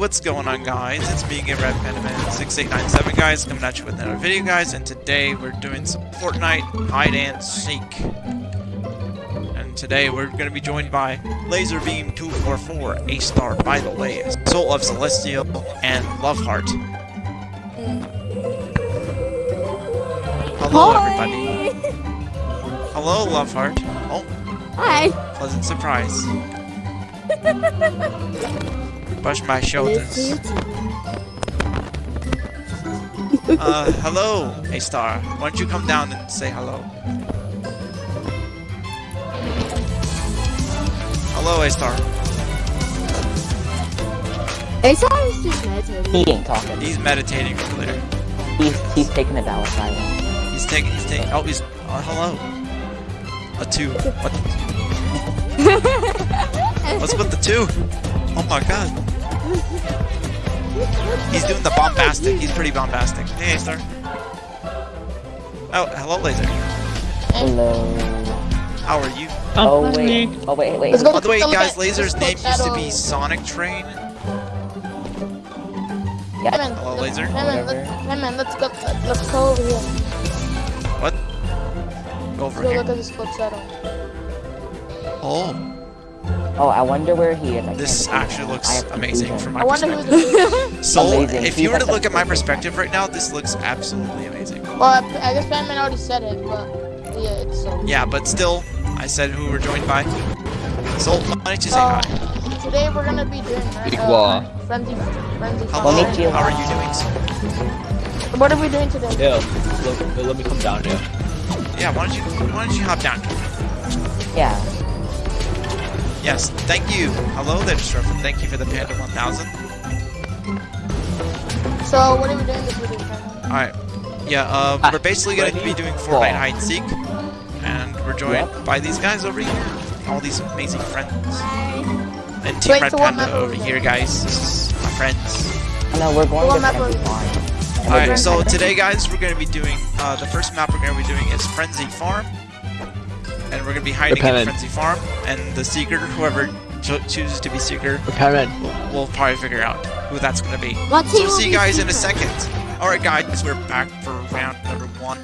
What's going on guys? It's me again, Red Pentaman 6897 guys, coming at you with another video guys, and today we're doing some Fortnite hide and seek. And today we're going to be joined by Laserbeam244, A Star by the way, Soul of Celestial, and Loveheart. Hello everybody. Hello Loveheart. Oh, Hi. pleasant surprise. Brush my shoulders. Uh, hello, A Star. Why don't you come down and say hello? Hello, A Star. Asa is just meditating. He ain't talking. He's meditating over there. He's he's taking a Dallas Island. He's taking. He's taking. Oh, he's. Uh, hello. A two. What? What's with the two? Oh my god. He's doing the bombastic. He's pretty bombastic. Hey, A Star. Oh, hello, Laser. Hello. How are you? Oh, oh wait. Oh wait, wait. Let's go. By the way, guys, at- Laser's name used to be oh. Sonic Train. Yeah. Hey man, Hello, let's- Laser. Hey man, let's, hey man, let's go. Let's go over here. What? Go Let's over go here. look at this flip shadow. Oh, Oh, I wonder where he is. I this actually him. looks I have to amazing from my I wonder who perspective. this. So, Amazing. if He's you were to look at my perspective right now, this looks absolutely amazing. Well, I, I guess Batman already said it, but yeah, it's so. Yeah, but still, I said who we're joined by. So, why don't you say Uh, hi? Today we're gonna be doing right, Big uh, wall. frenzy, frenzy. Hello, Let me chill. how are you doing? sir? What are we doing today? Yeah, let, let me come down here. Yeah, why don't you why don't you hop down? Yeah. Yes, thank you. Hello there, Disruptor. Thank you for the Panda 1000. So what are we doing this video? Alright. Yeah, uh, Ah, we're basically going to be doing Fortnite Brawl. hide and seek. And we're joined Yep. by these guys over here. All these amazing friends. And Team Wait, Red so Panda over we here, guys. This is my friends. No, we're going to map Frenzy Farm. Alright, so today, guys, we're going to be doing, uh, the first map we're going to be doing is Frenzy Farm. And we're going to be hiding in Repellent. Frenzy Farm. And the Seeker, whoever cho- chooses to be Seeker, Repairman. we'll, we'll probably figure out who that's going to be. What So team we'll see you be guys in a second. Alright, guys, we're back for round number one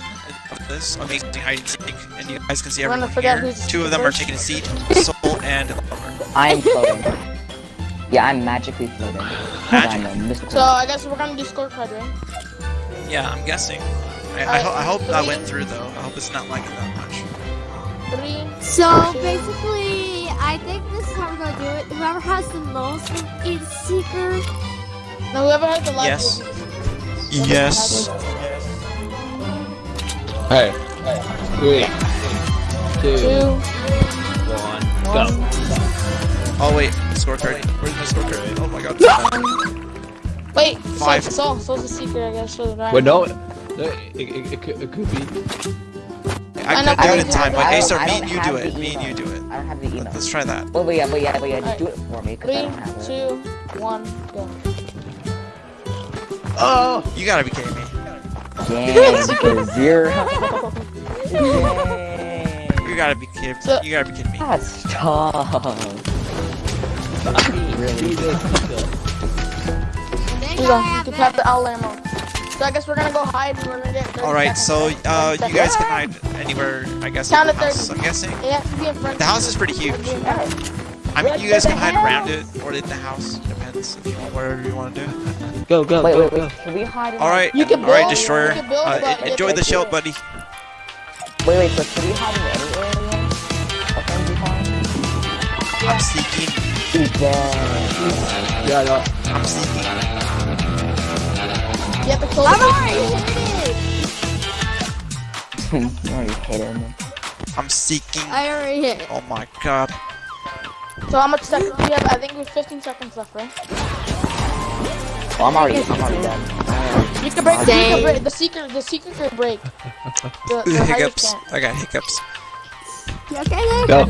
of this amazing hide and seek. And you guys can see everyone figure out here. who's Two of them are taking a seat. Soul and Lover. I'm floating. yeah, I'm magically floating. 'Cause I'm mystical. So I guess we're gonna do scorecard, right? Yeah, I'm guessing. I, I, ho- I hope that went through though. I hope it's not lagging that much. Three. So basically, I think this is how we're gonna do it. Whoever has the most is seeker. No, whoever has the last. Yes. Yes. Hey. Three. Two. Two. One. One. Go. Oh wait, scorecard. Where's my scorecard? Oh my god. Wait. Five. So, so, so's a secret, I guess. For the round. Wait, no. no it, it, it, it could be. I I could do it in time, but have- Acer, I me and you do it. Me and you do it. I don't have the email. Let's try that. Wait, wait, yeah, wait, yeah, wait, yeah. Do it for me, because I Three, don't have it. two, one, go. Oh! You gotta be kidding me. Dang, because you're... Dang. You gotta be kidding. So- You gotta be kidding me. That's tough. really? Then Here you go. You can that. have the owl ammo. So I guess we're gonna go hide and we're gonna get 30 All right, so uh, you guys can hide anywhere. I guess. Count in the house, 30. I'm guessing. It has to be in front. The house is pretty huge. I mean, you guys can hide around it or in the house. Depends if you want whatever you want to do. Go, go, Wait, go, wait, go. wait. Should we hide All right, You can all right, build- destroyer. you can build, Uh, enjoy the show, buddy. Wait, wait, so should we hide in any area? Of Frenzy Farm? I'm seeking. Yeah. Yeah, no. I'm seeking. You have to close I'm already hit it. you already hit him. I'm seeking. I already hit it. Oh my god. So how much seconds do we have? I think we have 15 seconds left, right? Oh, I'm already, I'm already dead. You can break. You can break. The secret. The secret can break. The, the hiccups. I got hiccups. You okay there? Go.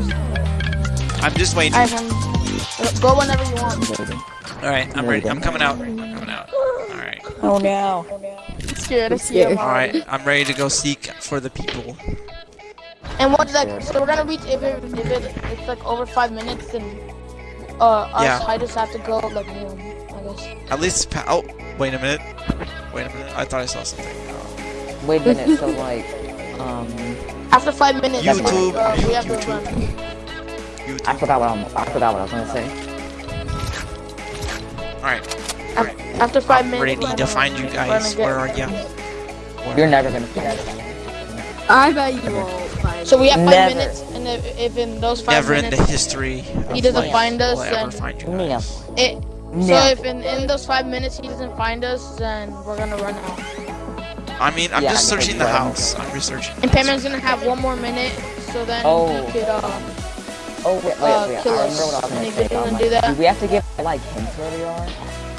I'm just waiting. Alright, then. uh, Go whenever you want. All right, I'm ready. I'm coming out. I'm coming out. All right. Oh no. I'm scared. I see him All already. right. I'm ready to go seek for the people. And what's like? So we're gonna reach if it if it it's like over five minutes, then uh, us Yeah. hiders have to go like noon, I guess. At least. Pa- oh, wait a minute. Wait a minute. I thought I saw something. Uh, Wait a minute, so like, um, After five minutes, YouTube, uh, we have to YouTube. run. YouTube. I forgot what I'm, I forgot what I was gonna say. Alright. Af- After 5 I'm minutes, ready we're to gonna- find you guys. Where are get- you? You're never gonna forget it. I bet you won't So we have five Never. minutes, and if, if in those five Never in minutes, the history. he doesn't life find us, will then- find you No. guys. it, so if in, in those five minutes he doesn't find us, then we're gonna run out. I mean, I'm Yeah, just I'm searching the gonna- house. I'm researching. And Payman's gonna have one more minute, so then Oh. he could uh, Oh wait, wait, uh. I kill remember us. what I was And gonna say. Do that. do we have to give like hints where we are?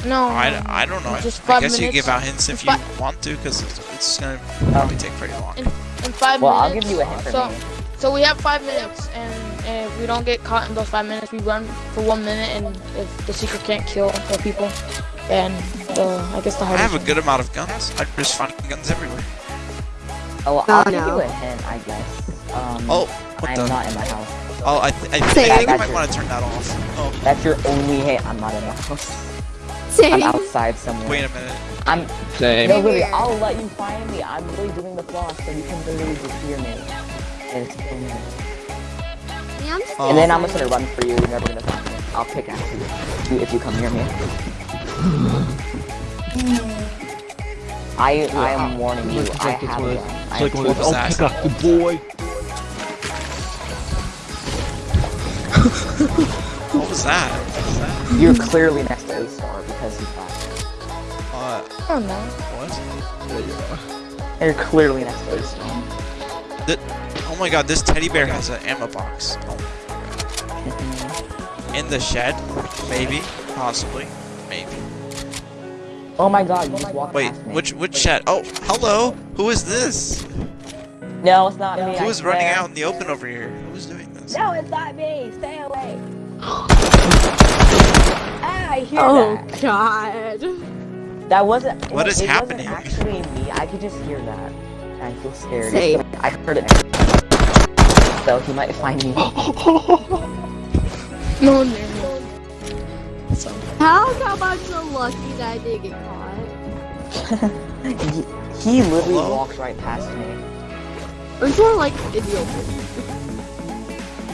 No. I, I don't know. Just I five guess you give out hints if you want to, because it's, it's gonna probably take pretty long. in five Well, I'll give you a hint for so, me. so we have five minutes, and if we don't get caught in those five minutes, we run for one minute, and if the secret can't kill the people, then the I guess the hardest. I have a good amount of guns. I'm just finding guns everywhere. Oh, Oh, I'll give no. you a hint, I guess. Um, Oh, what I'm the? not in my house. Oh, I, th- I, th- I think I might want to turn that off. Oh, That's your only hint. I'm not in my house. I'm outside somewhere. wait a minute. I'm Same. no, really. I'll let you find me. I'm really doing the floss, so you can literally just hear me. And it's okay. Yeah, I'm just Oh. And then I'm just gonna run for you. You're never gonna find me. I'll pick at you you- if you come near me. I I am warning you. I have one a of gun. those- I like one of two those. Oh, Assassin. pick up the boy. What was that? What was that? guns. You're clearly next to A star because he's back. Uh, I don't know. what? You're clearly next to A star. Oh my god, this teddy bear has an ammo box. Oh. In the shed? Maybe. Possibly. Maybe. Oh my god, you just walked Wait, past me. which which shed? Oh, hello! Who is this? No, it's not me. Who is running out in the open over here? Who's doing this? No, it's not me. Stay away. Ah, I hear Oh that. god. That wasn't. What it, is it happening? Wasn't actually me. I could just hear that. I feel scared. Same. I heard it. So he might find me. No, no, How come I'm so lucky that I didn't get caught? he, he literally Hello? walks right past me. I'm sort like in the open.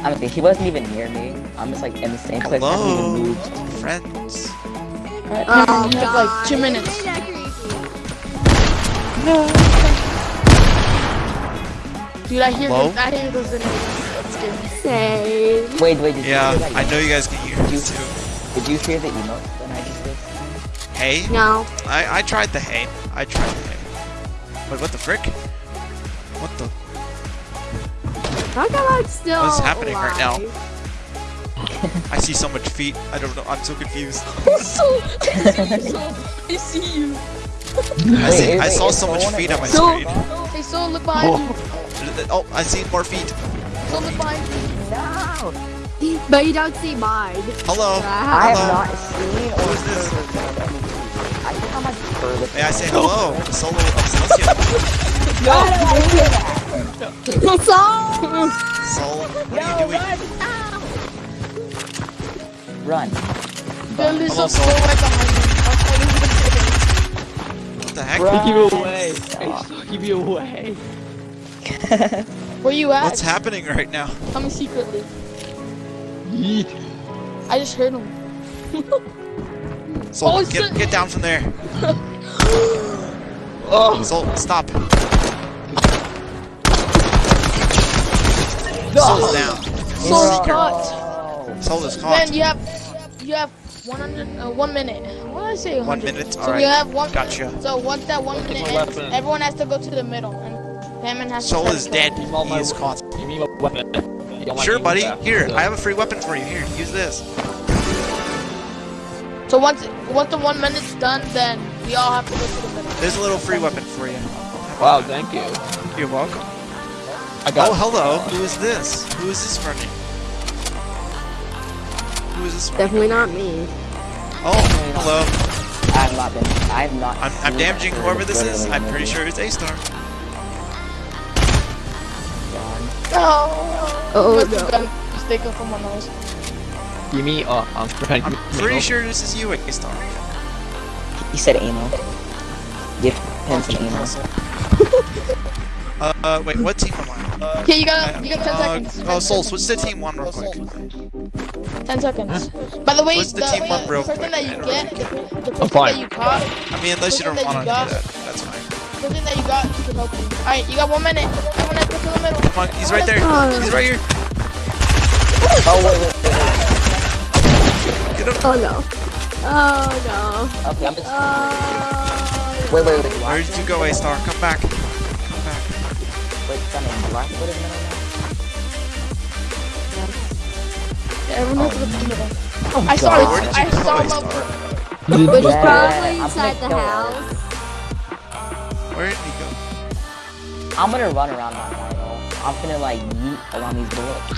I mean, he wasn't even near me. I'm just like in the same place. I haven't even moved. Friends. Alright, Oh Payman, you have like two minutes. Ain't that? Dude, I hear Hello? those, I hear those enemies. That's scary. Same. Wait, wait. Did Yeah, you hear that? I know you guys can hear Did you, too. did you hear the emote that I just did? Hey? No. I, I tried the hay. I tried the hay. Wait, what the frick? What the? How still What's happening right now? I see so much feet. I don't know. I'm so confused. so, I see you. I see. Wait, I wait, saw so much feet on my So- screen. Hey, so look behind you. Oh, I see more feet. So look behind you. No! But you don't see mine. Hello. I Wow. have Hello? not seen or Who is this? heard of any I think I'm like furthest. May I say hello? Solo Obsession. How did I hear that? So Soul. What are you doing? Run. Bill is Hello, so Soul. right behind you. What the heck? Run. Keep you away. Stop. Hey, you away. Where you at? What's happening right now? Coming secretly. Yeet. I just heard him. Soul, Oh, get shit. get down from there. Oh. Soul, stop. Soul's down. Soul is Bro. caught. Soul is caught. Then you have, you have 100, uh, one minute. What did I say? 100? One minute. So All you have one. Gotcha. So once that one minute ends, weapon. everyone has to go to the middle, and Hammond has Soul to. try is dead. kill He is caught. Give me a weapon. You don't like Sure, buddy. Here, So- I have a free weapon for you. Here, use this. So once once the one minute's done, then we all have to go to the middle. There's a little free weapon for you. Wow, thank you. You're welcome. I got. Oh, hello. Who is this? Who is this running? Who is this running? definitely not me. Oh, hello. I have not been. I have not. I'm, I'm damaging whoever this is. I'm pretty sure it's A-Star. No. Oh But you no. got mistaken for someone else. Gimme, uh, um, I'm pretty sure this is you, A-Star. He said anal. Give him some anal. Uh, uh, wait, what team am I? Okay, you got you got 10 Uh, seconds. oh, Soul, switch to team one real quick. 10 seconds. By the way, What's the the, team one real person quick? that you get, the, the person that you caught, I mean, unless you don't want to do that, that's fine. the person that you got can help you. Alright, you got one minute. Everyone has to the middle. Come on, he's right there. He's right here. Oh wait, wait, wait, Get him. Oh no. Oh no. wait. Okay, I'm just. Oh. Wait, wait, wait. Where did you go, A-Star? Come back. Wait, Sunny, last what is minute Everyone has to go to the middle. now? I saw God. it. Where did you I saw A-Star? Which is Yeah, probably I'm inside the gonna kill her. house. Where did he go? I'm gonna run around my final. I'm gonna like yeet around these bullets.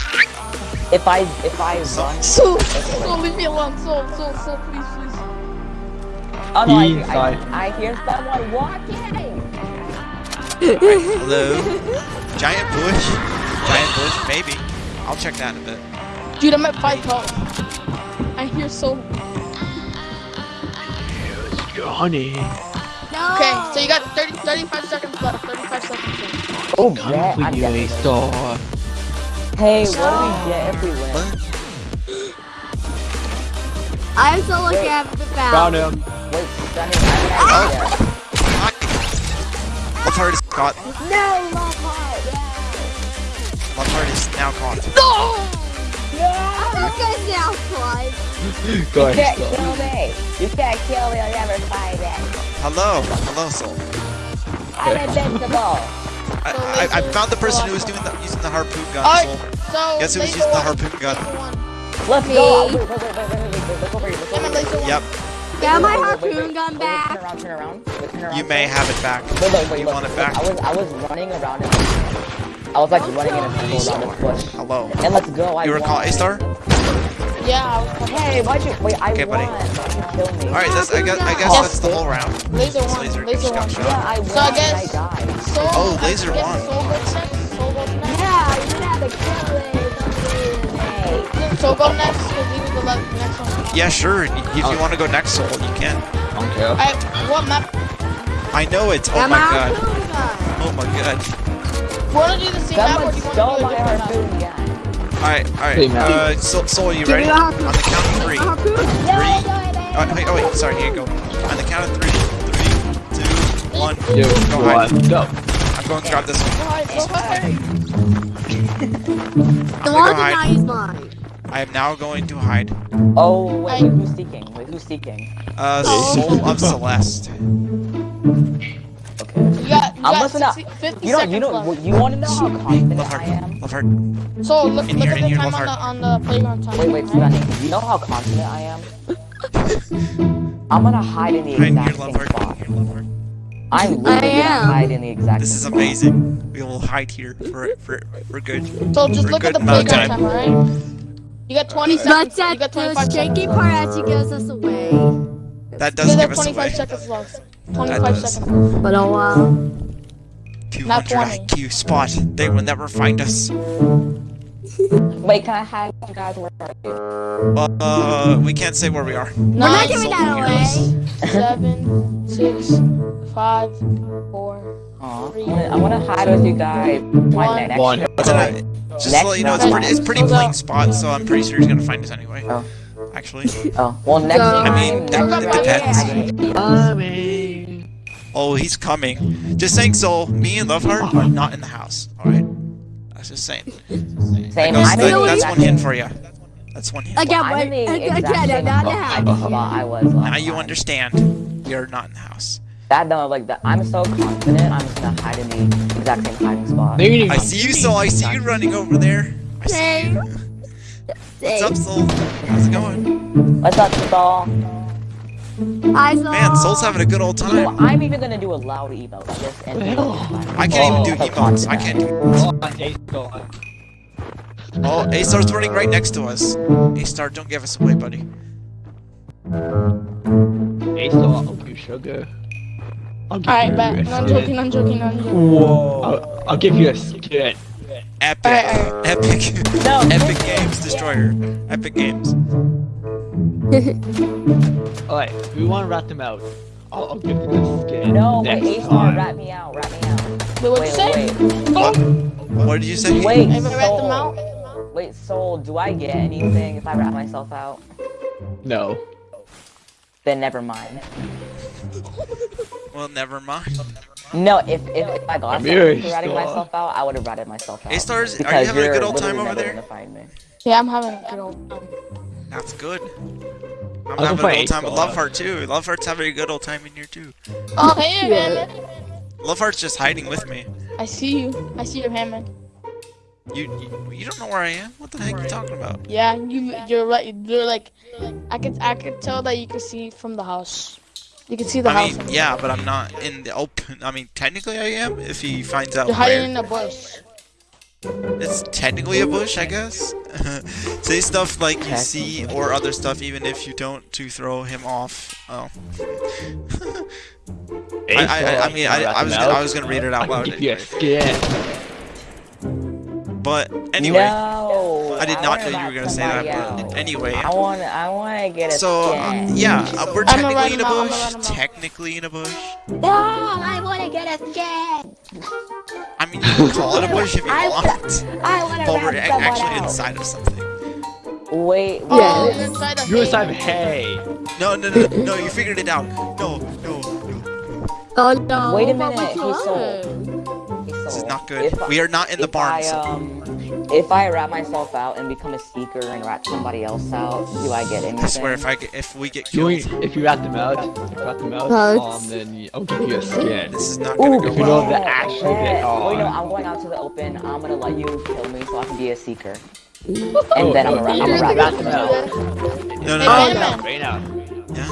If I if I run, So, so leave me alone. So, so, so, please, please. oh no, I, I, I hear someone walking. Hello? Giant bush? Giant bush? Maybe. I'll check that in a bit. Dude, I'm at five health. I hear so. Honey. No. Okay, so you got 30, 35 seconds left. 35 seconds left. Oh yeah, Come I'm for you. A-Star. Hey, what do we get if we win? I'm still looking Wait. at the Found fountain. him. Wait, Sunny, I have an idea. Left heart is caught. No, my heart. Yeah. Left heart is now caught. I'm gonna say I'll. Go You can't ahead, kill me. You can't kill me. I'll never find it. Hello. Hello, Soul. I'm invincible. I, I, I found the person who was doing the, using the harpoon gun, Alright, Soul. so. Guess who was laser using the harpoon gun? laser one. Let's go. Yep. Got my Wait, wait, wait, wait, harpoon gun Wait, back. Turn around, turn around. Wait, turn around. You may have it back. Wait, wait, wait, You look, want it back? I was, I was running around it. I was like running in a circle around this bush. Hello. And let's go. I You won. recall A-Star? Yeah, I was Hey, why'd you? Wait, I Okay, won. buddy. Why'd you? Alright, that's, I guess, I guess Yes. that's the whole round. laser one. Laser Laser one. Yeah, I won. So I guess- and I died. Soul, Oh, I laser guess one. Soul goes next. Soul goes next. Yeah, you have to kill it. Hey. Go next? Because he was the next one. Yeah, sure. If you want to go next, Soul, you can. Okay. Alright, what map? I know it. Oh Got my my god. Oh my god. Wanna do the same map or do you wanna do a different map? Alright, alright. Uh, Soul, Soul, you Give ready? me the harpoon. On the count of three. Harpoon. Three. Oh, wait, oh wait, sorry, here you go. On the count of three. Three, two, one. Two, Go ahead. one, go. I'm going to grab this one. Go hide, go hide. The one that hide. use mine. I am now going to hide. Oh, wait, wait, who's seeking? Wait, who's seeking? Uh, Oh. Soul of Celeste. Okay. You got, you I'm listening up. 50 You know, you know, left. you want to know how confident Love I am? Love heart. So look, In look here, at the time love on the, on the playground time. Wait, wait, right? Sunny. You know how confident I am? I'm gonna hide in the exact here, same heart. spot. Here, love heart. I'm literally gonna hide in the exact This is same amazing. We will hide here for for for good. So just For a look at good the playground time. time, alright? You got 20 seconds. But You got 25 shaky seconds. part actually gives us away. That does got give us 25 away. seconds left. That 25 does. seconds. But oh wow. 200 20. IQ spot. They will never find us. Wait, can I hide with you guys? Where are you? Uh, we can't say where we are. We're not Nine, giving that away. seven, six, five, four, Aw, I wanna, I wanna hide with you guys. My One. next One. It's a- just to let you know, it's pretty, it's pretty plain spot, so I'm pretty sure he's gonna find us anyway. Oh. Actually. Oh, well, next So- time. I mean, next it depends. I Oh, he's coming. Just saying, Soul, me and Loveheart are not in the house. Alright? That's just saying. Same. That I'm goes- in that- that's one hint for you. That's one hint. Again, I'm but in the again, exact I'm not in the house. I was Now you understand. You're not in the house. That no, like that. I'm so confident. I'm just gonna hide in the exact same hiding spot. I see you, Soul. I see you running over there. I see you. What's up, Soul? How's it going? What's up, Saul? I saw. Man, Soul's having a good old You know, time. I'm even gonna do a loud emote. Just and I can't even do Oh, emotes. I can't do emotes. Oh, A-Star's running right next to us. A-Star, don't give us away, buddy. Ace, I'll you sugar. I'll give Alright, you bet. a No, I'm joking, I'm joking, I'm joking. Whoa. I'll, I'll give you a skit. Epic. Alright, Epic. No. Epic Games Destroyer. Epic Games. Alright, we want to rat them out. I'll, I'll give you a skin. No, wait, next Ace time. rat me out, rat me out. Wait, what'd you Wait, say? wait, What did you say? wait, Have I read them Soul. out? Wait, Soul, do I get anything if I rat myself out? No. Then never mind. Well, never mind. No, if if, if I got Amir, something for ratting Star. myself out, I would have ratted myself out. A-Stars, are you having a good old time over there? gonna find me. Yeah, I'm having a good old time. That's good. I'm I'll having a good old time with A-Star. Loveheart too. Loveheart's having a good old time in here too. Oh, hey, man. Loveheart's just hiding with me. I see you. I see you, Hammond. You, you you don't know where I am? What the heck are you talking about? Yeah, you you're right. You're like, I could I could tell that you can see from the house. You can see the I house. mean, yeah, but I'm not in the open. I mean, technically I am if he finds out You're hiding where. in a bush. It's technically a bush, I guess. Say stuff like you see or other stuff even if you don't to throw him off. Oh. I, I, I mean, I, I was gonna, I was gonna read it out I'll loud. give you a anyway. Skin. But anyway, no, I did not know you were gonna say that. somebody But anyway, I want I want to get a so uh, yeah, uh, we're technically in a him out, I'ma bush. run. Technically in a bush. No, I want to get a skin. I mean, you can call it a bush if you I want, I want to but we're a- actually out. inside of something. Wait, Oh, wait, you're inside a You're hay. inside of hay. No, no, no, no, you figured it out. No, no, no. Oh no. Wait a minute, he's so- could. This is not good. if- We are not in the barn. Um, if I rat myself out and become a seeker and rat somebody else out, do I get anything? I swear, if I get, if we get You, killed, if you rat them out, if you rat them out, um, then you- I'll give you a skin. this is not gonna Ooh, go If you know the actual yeah. bit on. Wait, no, I'm going out to the open. I'm gonna let you kill me so I can be a seeker. And Oh, then I'm oh, gonna rat, I'm gonna really rat them out. No, no, Hey, no. man. Right now. Yeah.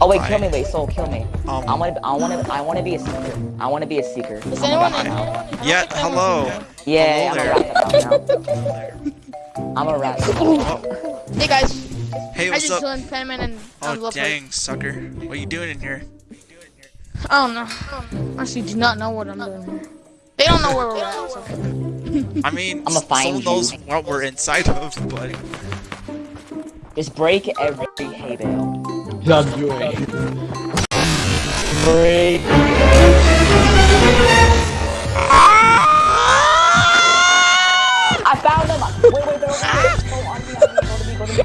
Oh wait, kill me, wait, soul, kill me. Um, I wanna, I wanna, I wanna be a seeker. I wanna be a seeker. Is I'm anyone gonna in? rat them out. Yeah, I don't think hello. Yeah, I'm Hello gonna rat them out now. I'm gonna rat them Hey guys, Hey, I what's just up? joined Penman and I'm Oh, Love dang, sucker. What are you doing in here? I don't know. Actually, do not know what I'm doing here. They don't know where we're at. So. I mean, I'ma find someone knows what we're inside of, but Just break every hay bale. I'm doing. Break. I found them! Wait, wait, they're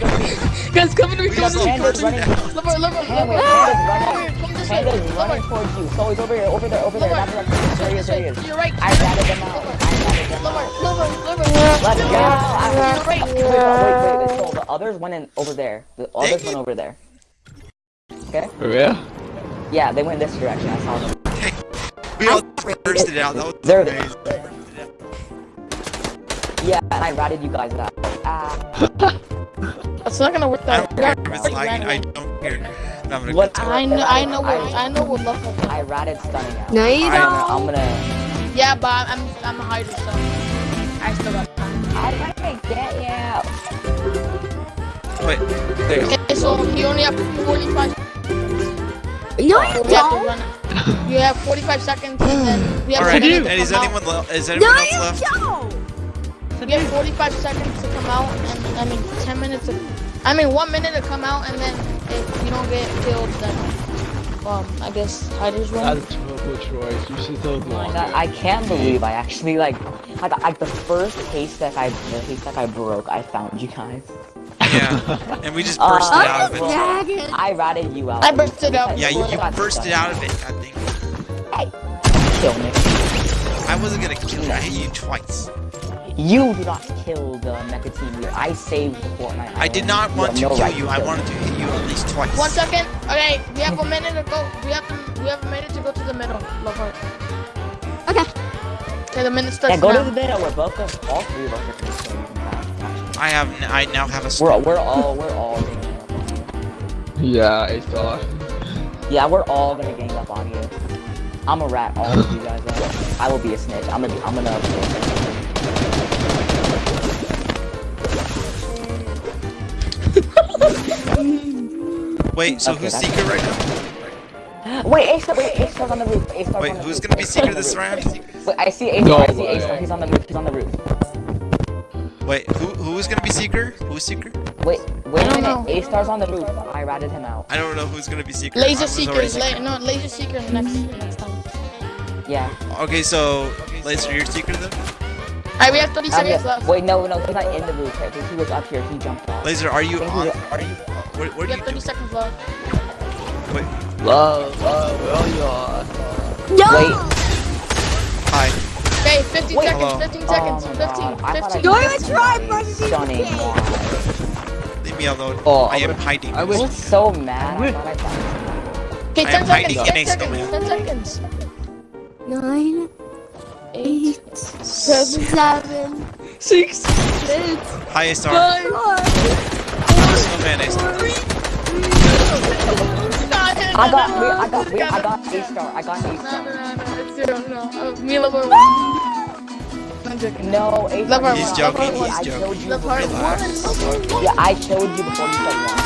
over here. Guys, come to me, come to me. Panda's running. Lover, lover, Panda, lover. Panda's running. Come this way. Panda's running Lover, towards you. So he's over here, over there, over there. Not lover. there. He is, there he is. To your right. I ratted them out. I ratted Lover, out. lover, lover. Let's go. I To your right. Wait, wait, wait, so the others went in over there. The others went over there. Okay? For real? Yeah, they went this direction. I saw them. we all burst it out. That was There- amazing. Yeah, and I ratted you guys out. Ah. That's not gonna work I don't care if it's lagging. I don't care. I'm having a What- good. I know, I know what, I know what love is. I ratted stunning out. No, you I'm don't. I'm gonna. Yeah, but I'm, I'm a hider, so I still got time. I'm gonna get you. Wait, there you go. Okay, so you only have 45. No, you You have don't. run it. You have 45 seconds, and then we have Alright, 10 minutes and to is come anyone out. le- is No, anyone else you left? don't. We have 45 seconds to come out, and I mean 10 minutes. To, I mean one minute to come out, and then if you don't get killed, then um, I guess hiders win. That's a terrible choice. You should have gone. I, I can't believe I actually like, like, like the first haystack I, the haystack I broke, I found you guys. Yeah, and we just Uh, bursted I'm out of it. gagging. I ratted you out. I bursted out. Yeah, you, you bursted out of it. I think Hey, kill me. I wasn't gonna kill you. I hit you twice. You did not kill the mecha team leader. I saved Fortnite. I did not want have to no kill right you. I kill wanted to hit you at least twice. One second. Okay, we have a minute to go. We have to. We have a minute to go to the middle. Love heart. Okay. Okay, the minute starts Yeah, go now. to the middle. We're both of all three of us are gonna kill you. I have. n- I now have a. We're we're all we're all ganging up on you. Yeah, I saw. Yeah, we're all gonna gang up on you. I'm a rat all of you guys out. I will be a snitch. I'm gonna be I'm gonna Wait, so Okay, who's that's- secret right now? Wait, Ace wait, Ace on the roof. Ace Wait, on the who's roof. gonna be Ace secret this round? Wait, I see A No. I see way. A star. He's on the roof. He's on the roof. Wait, who who is gonna be Seeker? Who's Seeker? Wait, wait I a don't minute. know. A star's on the roof. I ratted him out. I don't know who's gonna be Seeker. Laser was already seekers. La- Seeker. no, laser seekers next next time. Yeah. Okay, so Laser, you're Seeker then? Alright, we have 30 I'm seconds good. left. Wait, no, no, he's not in the roof. I he was up here. He jumped off. Laser, are you I think on? he- Are you? What, what We are have you 30 doing? seconds left. Wait, Love, love, where you are. No! Wait. hi. Okay, 15 Wait. seconds, Hello. 15 Oh seconds, my 15, God, I thought I 15. Don't even try, Bugsy. Stunning. Leave me alone. Oh, I am I would- hiding. I I would- was so mad. I Wait. thought I found Okay, I 10 seconds, 10 seconds, 10 seconds. Nine, 8, eight, 7, seven, 6, six, Hi, A Star. 5, four, Snowman, A Star. I got, wait, I got, wait, I got A star. I got A No, star. No, no, no, it's zero, no. Uh, Mila will win. I'm joking. No, A star. He's one, joking, level one. he's I joking. you The before part you Relax. one. Yeah, I killed you before you said one.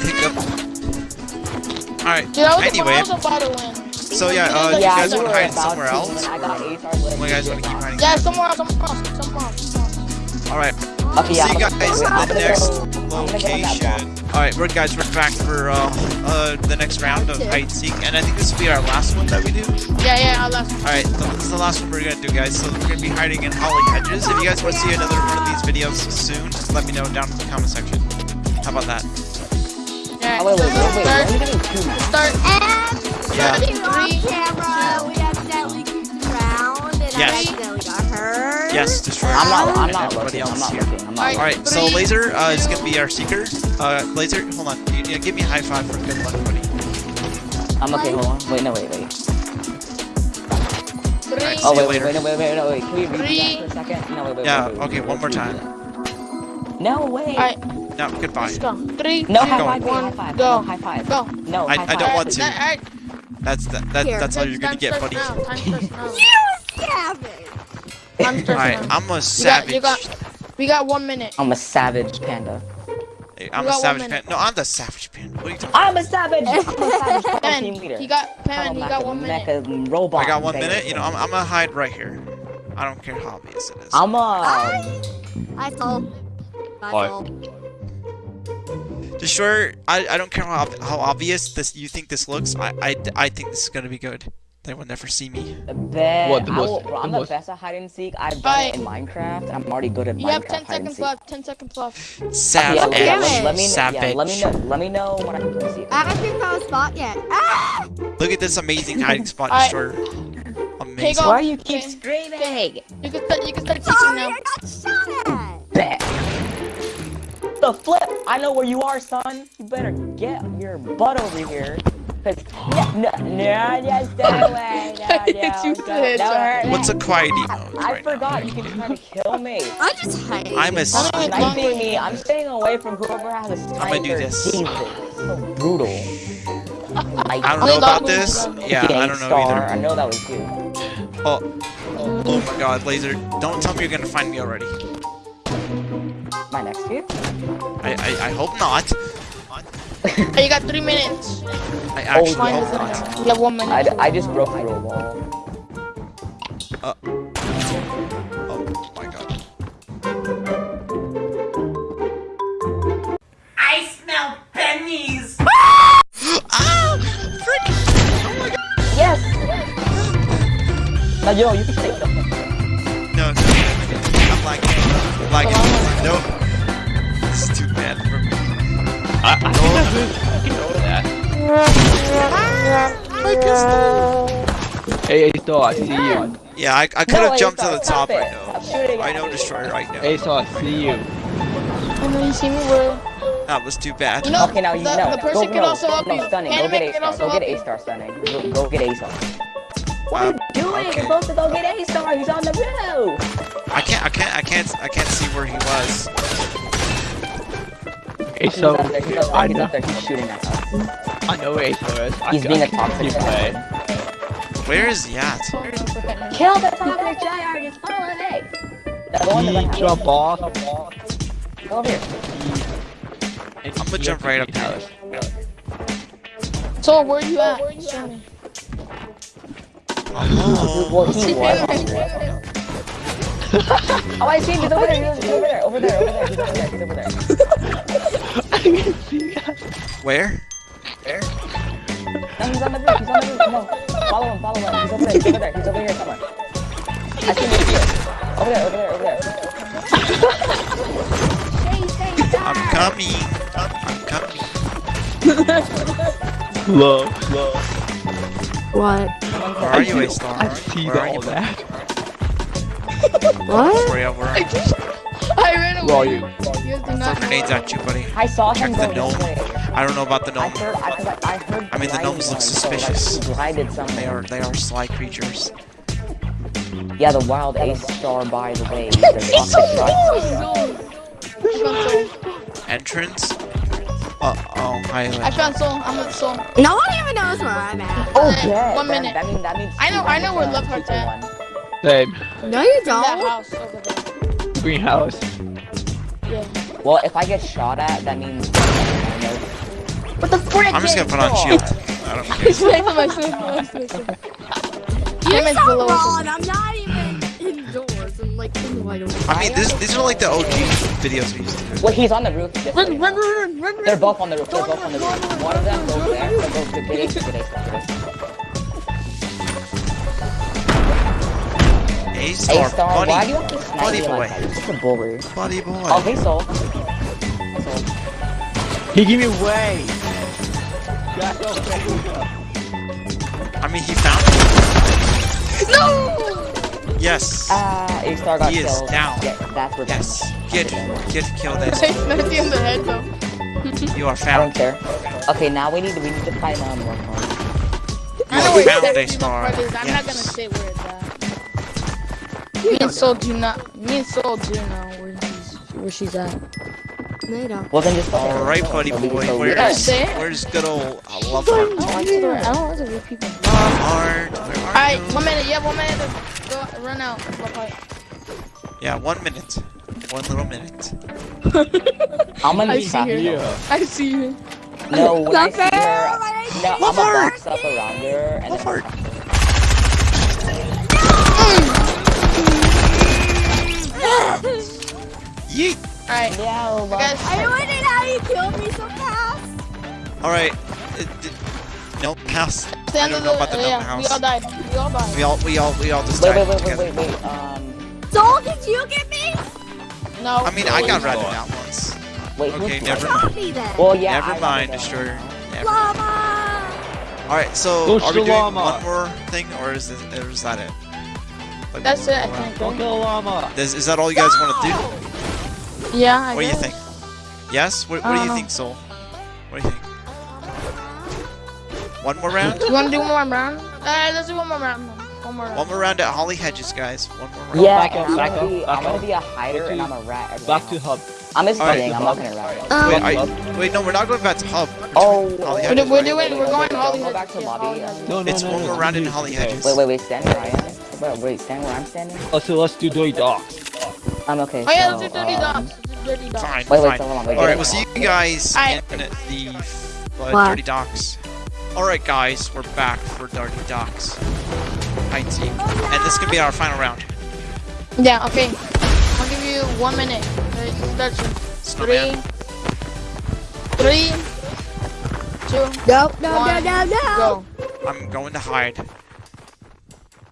Hiccup. Alright, Dude, anyway. I was about to win. So yeah, uh, you guys you wanna hide somewhere else? and I got A star. Or you guys wanna keep hiding? Yeah, somewhere else, somewhere else, somewhere else. Alright, Okay, yeah. see you guys gonna- I'm at the next go- I'm gonna go on that block. location. Alright, we're guys, we're back for uh, uh, the next round of hide seek, and I think this will be our last one that we do. Yeah, yeah, I'll last. Alright, so this is the last one we're gonna do, guys. So we're gonna be hiding in holly hedges. If you guys want to see another one of these videos soon, just let me know down in the comment section. How about that? Yeah, Oh, wait, wait, wait, wait. We're start, only getting two start. And Yeah. Three, camera, we accidentally kicked around, and Yes. I accidentally got. Yes, destroy. I'm not, I'm not everybody looking. I'm not here. looking. I'm not Alright. looking. So Laser uh, is gonna be our seeker. Uh, Laser, hold on. You, you, give me a high five for good luck, buddy. I'm okay, hold on. Wait, no, wait, wait. Three, Alright, Oh, wait, wait, later. wait, no, wait, wait, no, wait. Can we redo Three. that for a second? No, wait, wait, Yeah, wait, wait, okay, wait, one more time. No, way. Alright, No, goodbye. let's go. Three, No, two, high five, one, high five. go. No, high five. Go. No, I- high I five. don't want to. That- alright, That's that, that Here. that's all you're gonna get, buddy. now, Time starts now. You savage! Time starts Alright. I'm a You savage. got, you got, we got one minute. I'm a savage panda. Hey, I'm a savage panda. No, I'm the savage panda. What are you talking I'm a savage. I'm a savage Pen, leader. he got, Pen, he got one minute. Robot. I got one minute. You know, I'm, I'm gonna hide right here. I don't care how obvious it is. I'm a. I told. I Alright. told. Just sure, I, I don't care how, how obvious this you think this looks. I, I, I think this is gonna be good. They will never see me. Bet. What, the I most- will- bro, I'm the the best at hide and seek. I've done it in Alright. Minecraft, and I'm already good at You Minecraft have 10 hide and seconds seek. left, 10 seconds left. Savage. Yeah, Okay, let, Savage. let me know. Savage. Yeah, let me know. Let me know when I can see it. I haven't picked out a spot yet. Ah! Look at this amazing hiding spot, Alright. Destroyer. Take Amazing. off. Why you keep Okay. screaming? You can start, you can start teaching Sorry, now. I got shot at! Bet. The flip. I know where you are, son. You better get your butt over here. No, no, just go away. No, no. What's a quiet mode I right now? forgot you can try to kill me. I'm just hiding. I'm a I sniper. me. I'm staying away from whoever has a sniper. I'm gonna do this. So brutal. I don't know about this. Yeah, I don't know Star. I either. know that was you. Oh, oh my God, Laser! Don't tell me you're gonna find me already. My next game? I, I, I hope not. Hey, you got three minutes. I actually Oh, Mine not. You have one minute. I, I just broke through a wall. Uh, oh my God. I smell pennies. Ah, oh yes! Now, yo, you can say something. No, no, no, no. I'm lagging. I'm lagging. I, I think I really fucking know that. My pistol. Hey, Ace I see you. Yeah, I, I could No, have Ace, jumped to the top. it. I know. Stop shooting I know me. Destroyer right now. Ace, I see you. I know you see me where. That was too bad. You know, Okay, now you the, know. the person go, can no, also help no, you. stunning. Go get A can star. Go get you. A star, stunning. Go, go get A star. Wow. Doing? Okay. You're supposed to go get A star. He's on the roof. I can't, I can't, I can't, I can't see where he was. Ace, He's so up there. He's I know, up there. He's shooting at us. I know where Ace is. He's I being a can toxic see guy. play. Where is he at? Kill the toxic giant. Just follow me. Now go on the He right jump off. Go over here. I'm gonna jump right up there. So where are you at? Show me. Hold Oh, Well, he was. Oh, I see him. He's over there. He's over there. Over there. Over there. He's over there. He's over there. I can see that. where? No, he's on the roof. He's on the roof. Come on. Follow him. Follow him. He's over there. He's over there. He's over here somewhere. I see him here. Over there. Over there. Over there. Stay, stay, stay. I'm coming. I'm coming. Low, low. What? Where are you, A Star? I see Where all you? that. What? Where, where are I you? just, I ran Where are away. you? You guys do Throw grenades at you, buddy. I saw him Check the go this gnome. I don't know about the gnome. I heard. I, 'cause I, I heard. I mean, the blinding gnomes look one, so, like, suspicious. he blinded something. They are they are sly creatures. Yeah, the wild ace star, by the way. The toxic shot. Entrance. Uh oh, I highway. found soul. I'm with soul. No one even knows where I'm at. Oh, yeah. one minute. That, means that means. I know- I know where Love Heart's at. One. Same. No, you In that don't. house over there. Greenhouse. Yeah. Well, if I get shot at, that means. What the frick? I'm just gonna put on shield. I don't care. It's next to my face, next to my face. You're so wrong. I'm not even indoors. I'm like in the white room. I mean, this these are like the OG videos we used to do. Well, he's on the roof. This. Run, run, run, run, run, They're both on the roof. They're both on the the roof, roof. go on the One of them roof, goes go there. on the They go to Giddy. Giddy. A star, Star, why do you have to snipe buddy me boy. like that? You're such a bully. buddy Oh, boy. hey, Soul. Hey, Soul. He gave me away. Way. I mean, he found me. No! Yes, Ah, A Star got He is killed. down. Yeah, that's revenge. yes. Get get killed. I This. sniped you in the head though. You are I don't care. Okay, now we need to we need to find one more. I know are found, A Star. the part is. I'm not gonna Yes. say where it's at. Me and Soul do not. Me and Soul do know where he's where she's at. No, you don't. Well, then just All right, go. buddy So we can boy. go Where's there. say it. where's good old uh, love I heart? don't like to. I don't like to people. Love heart. Where are Alright, you? one minute. You have one minute to go run out. Love. Yeah, one minute. One little minute. I'm gonna be see fast. her. Yeah. I see you. No, when I see her, no, I'm Love gonna box up around her and Love then Yeet. Alright, No, love guys. I wouldn't how you killed me so fast. All right. It, it. House. the I don't know the. about the uh, gnome yeah, we all died. We all died. We all we all we all just Wait, died wait, wait, together. wait, wait, wait. Um, Soul, did you get me? No. I mean, I got Oh, ratted God. out once. wait. Okay, who's never right? Got me then. Well, yeah. Never I mind, destroyer. Never. Llama. All right. So Go are we doing Shalama. one more thing, or is this, or is that it? Like, That's we'll it. I think. Don't kill a llama. Is, is that all you guys want to do? Yeah. I What do you think? Yes. What, what do you know. think, Soul? What do you think? One more round. You wanna do one more round? Alright, let's do one more round. One more round. One more round at Holly Hedges, guys. One more round. Yeah, Back up, I'm back gonna up, be, back I'm gonna be a hider Okay. and I'm a rat. everywhere Back to hub. I'm just Alright. kidding. I'm not gonna rat. Um, Wait, I, wait, no, we're not going back to Hub. We're Oh, doing Holly We're, Hedges, do- we're right? doing. We're going Don't Holly go back to lobby. Holly Hedges. No, no, It's no, one no, more no, round in Holly okay. Hedges. Wait, wait, wait. Stand where I am. Wait, wait. Stand where I'm standing. Oh, so let's do dirty docks. I'm okay. Oh yeah, so, let's do dirty um, dogs. Let's do dirty dogs. Fine, Wait, wait, fine. so on. Wait, All right, we'll see you guys Alright. in the uh, Dirty Docks. All right, guys, we're back for Dirty Docks. Hi, team. And this could be our final round. Yeah. Okay. I'll give you one minute. Alright, Three. Three. Two. no, no, no, One, no, no. Go. I'm going to hide.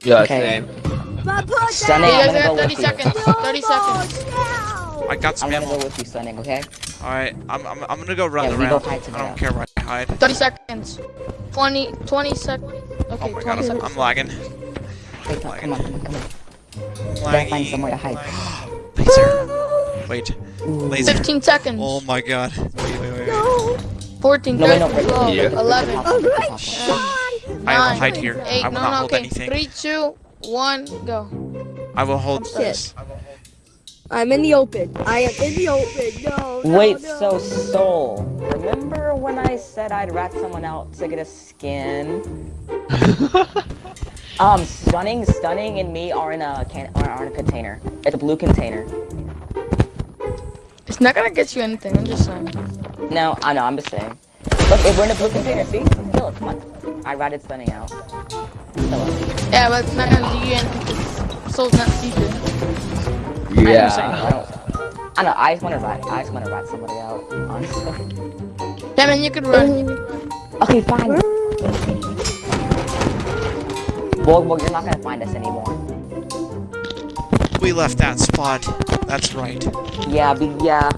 Yeah, Okay. same. Stunning, you guys have 30 seconds. 30 seconds. I got some I'm gonna ammo. go with you, Stunning, okay? All right, I'm, I'm, I'm gonna go run Yeah, the we go round. hide I don't care where I hide. 30 seconds. 20. 20 seconds. Okay, Oh Okay. my 20 god, I'm, seconds. I'm lagging. Wait, no, come on, come on, come on. Gotta Lagging. find somewhere to hide. Laser. Wait. Laser. 15 seconds. Oh my god. Wait, wait, wait. No. 14, No, wait, no, 12, Yeah. 11, Oh, good. Okay. God. I will hide here. 8, I will no, not no, hold okay. anything. 3, 2, 1, go. I will hold Shit. this. I'm in the open. I am in the open. No. no, Wait, no. so Soul, remember when I said I'd rat someone out to get a skin? um, stunning, stunning, and me are in a can are, are in a container. It's a blue container. It's not gonna get you anything, I'm just saying. No, I know, I'm just saying. Look, if we're in a blue container, see? Kill it, come on. I ratted stunning out. Yeah, but it's not gonna do you anything. Soul's not secret. I know, I don't, I know, I just wanna rat, I just wanna rat somebody out, honestly. Kevin, you could run. You could run. Okay, fine. Well, well, you're not gonna find us anymore. We left that spot. That's right. Yeah, be, yeah.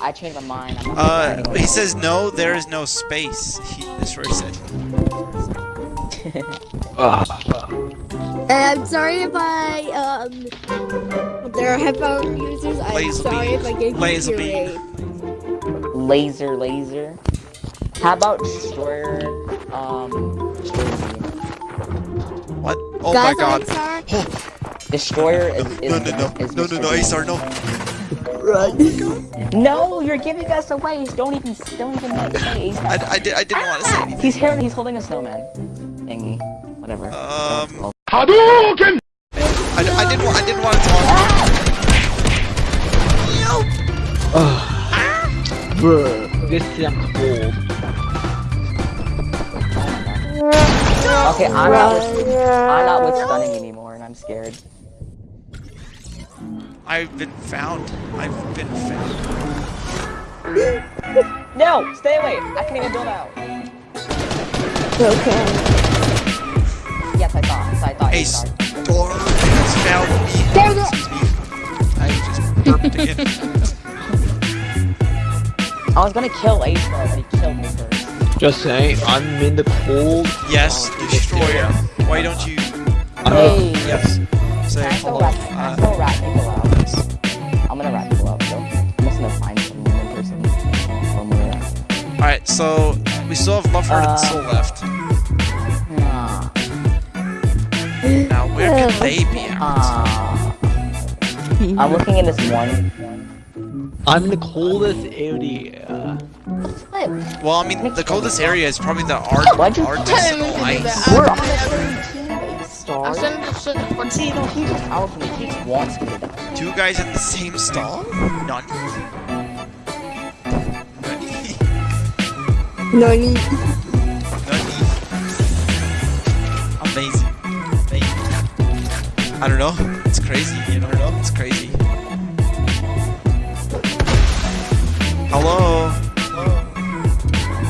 I changed my mind. I'm not Uh, he says no, there is no space. He, Destroyer said. And I'm sorry if I, um, there are headphone users. I'm Laser sorry beam. if I gave you Laser a beam. laser, laser. How about destroyer? Um, What? Oh Guys, my god. Destroyer is, is No, no, no. is No, no, Mr. no, Bean. Asar, no. No, you're giving us away. Don't even, don't even like, say Ace. I, I, did, I didn't want to say anything. He's here. He's holding a snowman. Thingy. Whatever. Um, Hadouken! I, I didn't want, I didn't want to talk. Bruh, this is cold. Okay, I'm not. With, I'm not with stunning anymore, and I'm scared. I've been found. I've been found. No, stay away. I can't even build out. Okay. Yes, I thought. So I thought. Ace, Ace door has found me. There we go. I just burped again. I was gonna kill Ace, but he killed me first. Just saying, I'm in the cold. Yes, Oh, destroyer. Why don't you? Hey. Yes. Say Can I still hello. rat, can I Uh, still rat people out? I'm gonna rat people out, so I'm just gonna find some random person. One more rat. all right, so we still have Love Heart and Soul left. Ah. Now, where could they be at? I'm looking in this one. I'm in the coldest area. Well, I mean, the coldest area is probably the Why'd you- Art- I didn't artisanal to do ice. That. We're I- on the same team, Star. I sent to But see, no, he just out for me. He just wants me to die. Two guys in the same stall? None. None. No need. Amazing. Amazing. I don't know. It's crazy. You don't know? It's crazy. Hello?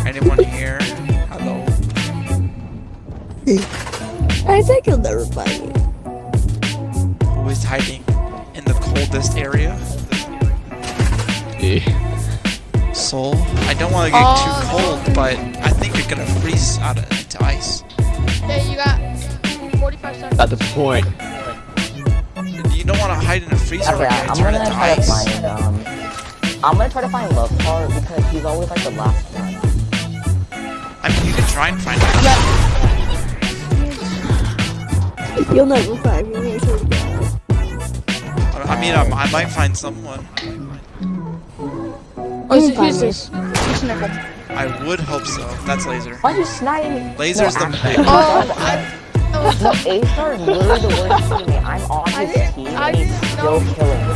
Anyone here? Hello? I think he'll never find me. Who is hiding in the coldest area? Eh. Soul? I don't want to get Oh, too cold, but I think you're gonna freeze out of, into ice. Okay, you got 45 seconds. That's the point. You don't want to hide in a freezer Okay, when I'm you turn gonna into try to find, um... I'm gonna try to find Love Heart because he's always like the last one. I mean, you can try and find out. You'll never find me. I swear to God. I I mean, I, I might find someone. Oh, is it, who's this? Who's Nickel? I would hope so. That's laser. Why are you sniping me? Laser's no, the actually, Oh, I. No, A-Star is literally the worst teammate. I'm on his didn't- team I and he's still know- killing me.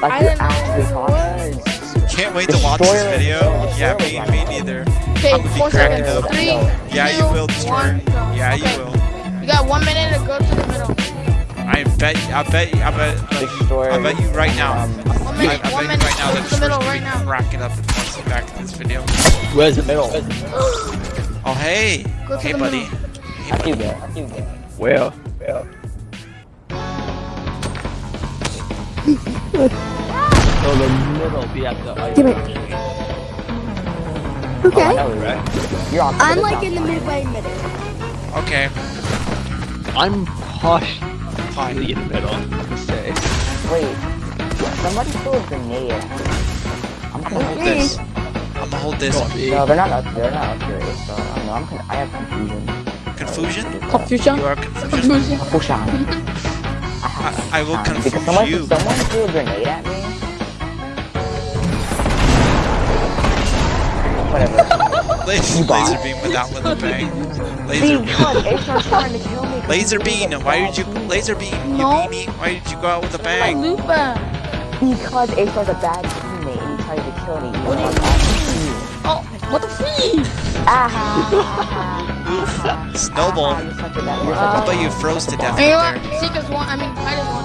Like, I you're actually who talking. Can't wait to watch this video. Yeah, me, me neither. Okay, I'm gonna be cracking up. Three, Yeah, you will, Destroyer. one, go. Yeah, you will. You got one minute to go to the middle. I bet. I bet. I bet. Destroyer. I bet you right now. Um, One I, I minute, bet one you minute. right now Go that to the middle right gonna be now. cracking up and watch it back in this video. Where's the middle? Oh hey, Go hey buddy. middle. I feel good. I feel good. Where? Where? So the middle be at the ice. Give it. Okay. Oh, Right? You're on. I'm like in the midway middle. Okay. I'm partially in the middle, to say. Wait. Somebody threw a grenade at me. I'm I'm gonna hold this. I'm gonna hold this. No, they're not up. They're not up here. So um, no, I'm con- I have confusion. Confusion? Confusion? You are confusion. Confusion. I, I will confuse because someone, you. someone threw a grenade at me. Whatever. Laser, laser beam without with a bang. Laser beam. trying to kill me. 'cause Laser beam. Why did you laser beam? You No. beanie. Why did you go out with a bang? Lupin. Because Aesar's a bad teammate and he tried to kill me. What do you Even though I'm on his team. Oh, what the freeze? Ah. Snowball. you're such a bad- you're How about you froze to death And right there? Seekers one. I mean, Titus one.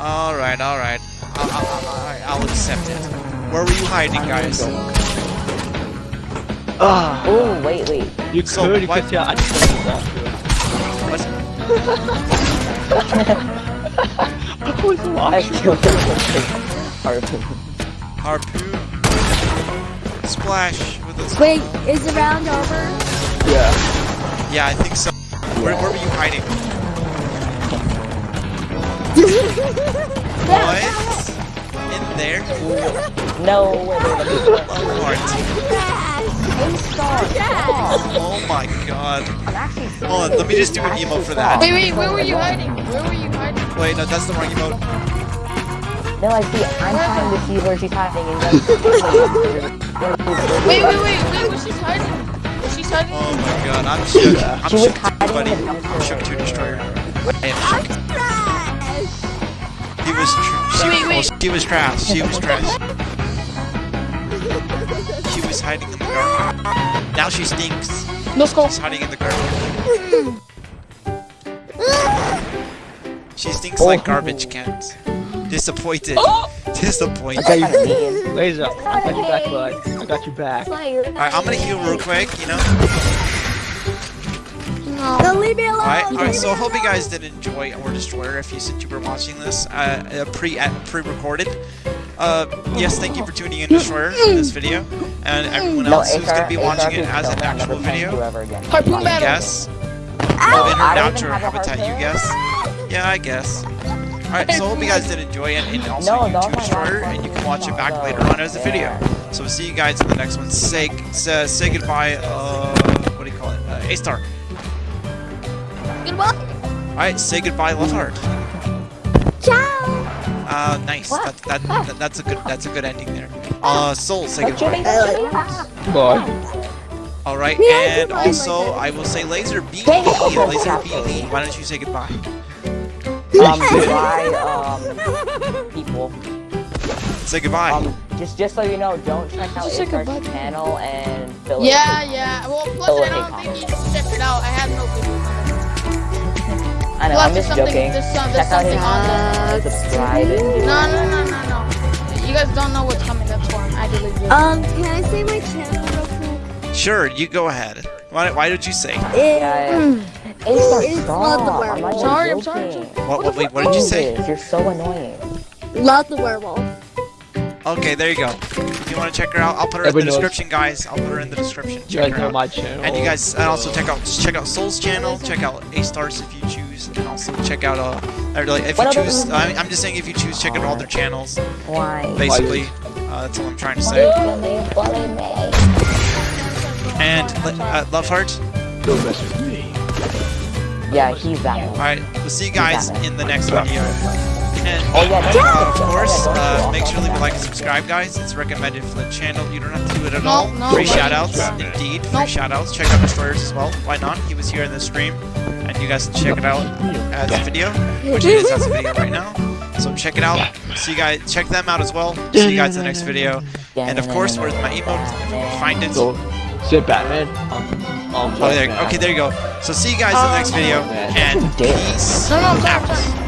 Alright, alright. I'll, I'll, I'll, I'll accept it. Where were you hiding, guys? Ah, Oh, wait, wait. you So, could, you what- could see I just walk through it. What? I was I watching. killed Harpoon. Harpoon. Splash with a Wait, is the round over? Yeah. Yeah, I think so. Where, where were you hiding? What? In there? No. A-star. stop. Oh my god. I'm actually serious. Hold on, let me just do an emo for that. Wait, wait. Where were you hiding? Where were you hiding? Wait, no, that's the wrong emote. No, I see. I'm trying to see where she's hiding. And then... Wait, wait, wait, wait. Where she's hiding? Where she's hiding? Oh my god, I'm shook. I'm She shook too, buddy. I'm shook too, Destroyer. I am I'm shook. He was tr- she, Wait, wait. she was trash. She was trash. She was hiding in the garbage. Now she stinks. No skull. She's hiding in the garbage. She stinks like garbage cans. Disappointed. Oh. Disappointed. That's kind of mean. Laser, I got you back, bud. I got you back. Alright, I'm gonna heal real quick, you know? No. No, leave me alone. Alright, leave alright, so I hope you guys did enjoy Or Destroyer if you since you were watching this uh, uh, pre uh, pre-recorded. Uh, yes, thank you for tuning in Destroyer in this video, and everyone No, else who's gonna be watching it as an actual never playing you video. Harpoon Fine. battle. Guess. Well, in her I don't natural even have habitat, you guess. Yeah, I guess. Alright, so I hope you guys did enjoy it, and also No, no, YouTube Destroyer, and you can watch it back no. later on as a video. So we'll see you guys in the next one. Say, say, say goodbye, uh, what do you call it? Uh, A-Star. Goodbye. Alright, say goodbye, Love Heart. Ciao. Uh, nice. That, that, that, that's a good that's a good ending there. Uh, Soul, say Don't goodbye. Bye. All right, Yeah, and goodbye, also I will say Laser B. Laser B. Why don't you say goodbye? Um, goodbye, um, people. Say goodbye. Um, just just so you know, don't check out Just say Isar's goodbye. channel and fill it. Yeah, yeah. Well, plus I don't think you should check it out. I have no videos. I know, Plus, I'm there's just joking. There's, some, Check out his something subscribe and No, no, no, no, no. You guys don't know what's coming. That's why I'm actually doing. Um, can I say my channel real quick? Sure, you go ahead. Why, why don't you say? It, It's Love the stop. I'm Werewolf. not Sorry, I'm sorry. What, what, wait, what did you say? You're so annoying. love the werewolf. Okay, there you go. If you want to check her out, I'll put her in the Everybody knows. description, guys. I'll put her in the description. You Check guys her know out. my channel. And you guys, and also check out check out Soul's channel. Check out A Stars if you choose, and also check out uh, or like if you What other- choose. I I'm just saying if you choose, check out all their channels. Why? Basically, uh, that's all I'm trying to say. Bully me, bully me. And uh, Love Heart. Don't mess with me. Yeah, he's that. Alright, we'll see you guys in the next video. And Oh, yeah, uh, of course, uh, make sure to leave a like and subscribe, guys. It's recommended for the channel. You don't have to do it at No, all. no. Free shoutouts, indeed. Free Nope. shoutouts. Check out Destroyers as well. Why not? He was here in the stream, and you guys can check it out as a video, which it is as a video right now. So check it out. See you guys. Check them out as well. See you guys in the next video. And of course, where's my emote? If you can find it. So, say Batman. Um, um, Oh, there. Okay, there you go. So see you guys in the next video, and peace No, no, I'm sorry, I'm out. sorry.